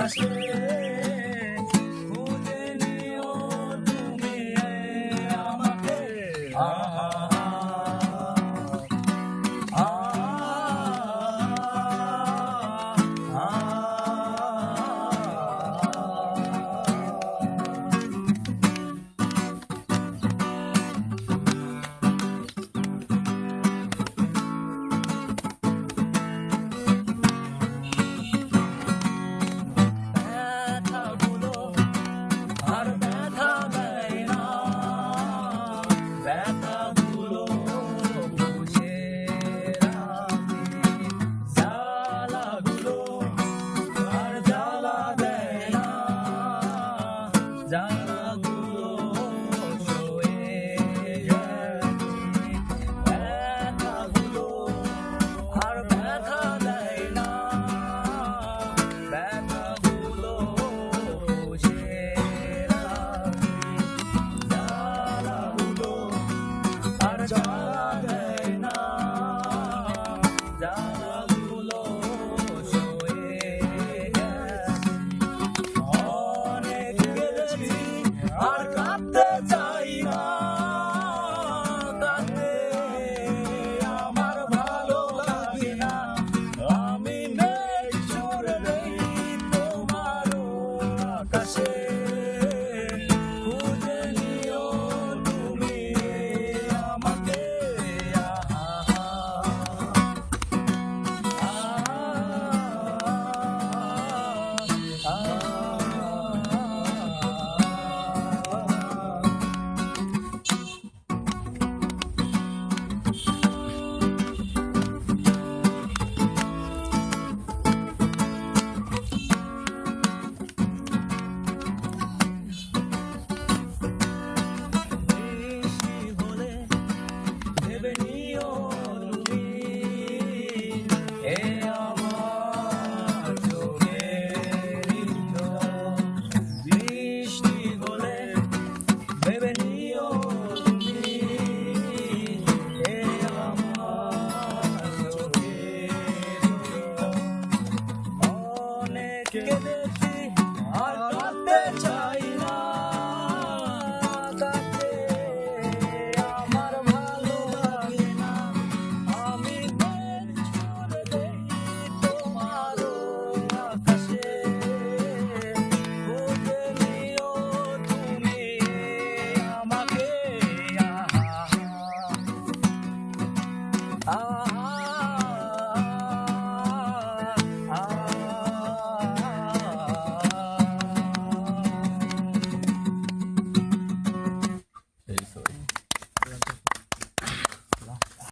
আকাশে খুঁজে নিও তুমি joy.